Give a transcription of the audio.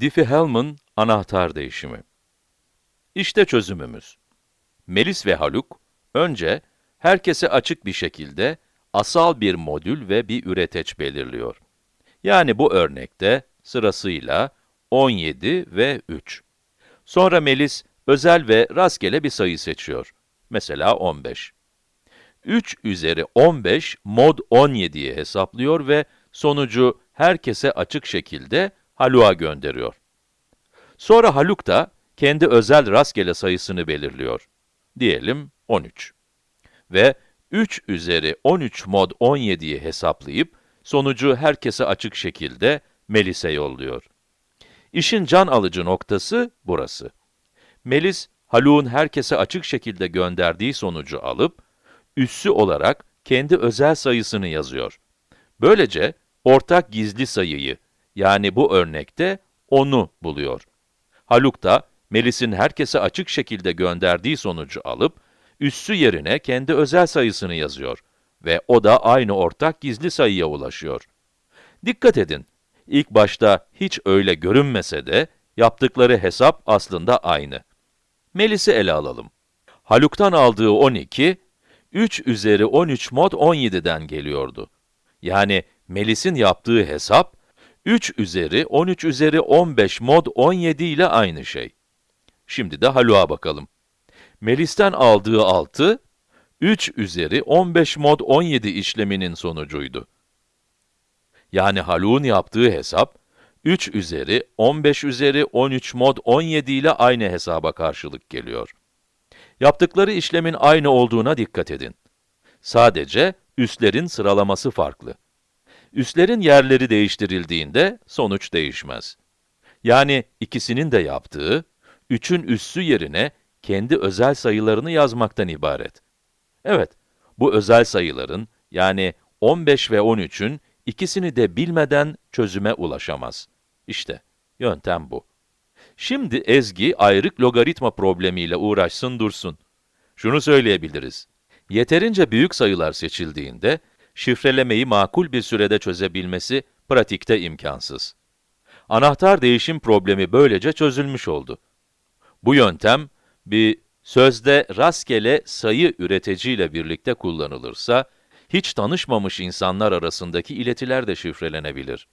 Diffie-Hellman anahtar değişimi. İşte çözümümüz. Melis ve Haluk, önce herkese açık bir şekilde asal bir modül ve bir üreteç belirliyor. Yani bu örnekte sırasıyla 17 ve 3. Sonra Melis özel ve rastgele bir sayı seçiyor. Mesela 15. 3 üzeri 15 mod 17'yi hesaplıyor ve sonucu herkese açık şekilde Haluk'a gönderiyor. Sonra Haluk da kendi özel rastgele sayısını belirliyor. Diyelim 13. Ve 3 üzeri 13 mod 17'yi hesaplayıp, sonucu herkese açık şekilde Melis'e yolluyor. İşin can alıcı noktası burası. Melis, Haluk'un herkese açık şekilde gönderdiği sonucu alıp, üssü olarak kendi özel sayısını yazıyor. Böylece, ortak gizli sayıyı, yani bu örnekte 10'u buluyor. Haluk da, Melis'in herkese açık şekilde gönderdiği sonucu alıp, üssü yerine kendi özel sayısını yazıyor ve o da aynı ortak gizli sayıya ulaşıyor. Dikkat edin, ilk başta hiç öyle görünmese de, yaptıkları hesap aslında aynı. Melis'i ele alalım. Haluk'tan aldığı 12, 3 üzeri 13 mod 17'den geliyordu. Yani Melis'in yaptığı hesap, 3 üzeri 13 üzeri 15 mod 17 ile aynı şey. Şimdi de Haluk'a bakalım. Melis'ten aldığı 6, 3 üzeri 15 mod 17 işleminin sonucuydu. Yani Haluk'un yaptığı hesap, 3 üzeri 15 üzeri 13 mod 17 ile aynı hesaba karşılık geliyor. Yaptıkları işlemin aynı olduğuna dikkat edin. Sadece üslerin sıralaması farklı. Üslerin yerleri değiştirildiğinde sonuç değişmez. Yani ikisinin de yaptığı, 3'ün üssü yerine kendi özel sayılarını yazmaktan ibaret. Evet, bu özel sayıların, yani 15 ve 13'ün ikisini de bilmeden çözüme ulaşamaz. İşte, yöntem bu. Şimdi Ezgi, ayrık logaritma problemiyle uğraşsın dursun. Şunu söyleyebiliriz. Yeterince büyük sayılar seçildiğinde, şifrelemeyi makul bir sürede çözebilmesi pratikte imkansız. Anahtar değişim problemi böylece çözülmüş oldu. Bu yöntem, bir sözde rastgele sayı üreticiyle birlikte kullanılırsa, hiç tanışmamış insanlar arasındaki iletiler de şifrelenebilir.